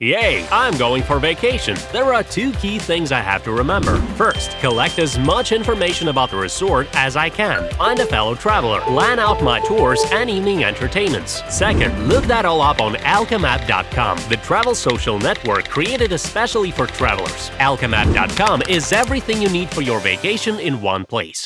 Yay! I'm going for vacation. There are two key things I have to remember. First, collect as much information about the resort as I can. Find a fellow traveler, plan out my tours and evening entertainments. Second, look that all up on alchemap.com, the travel social network created especially for travelers. Alchemap.com is everything you need for your vacation in one place.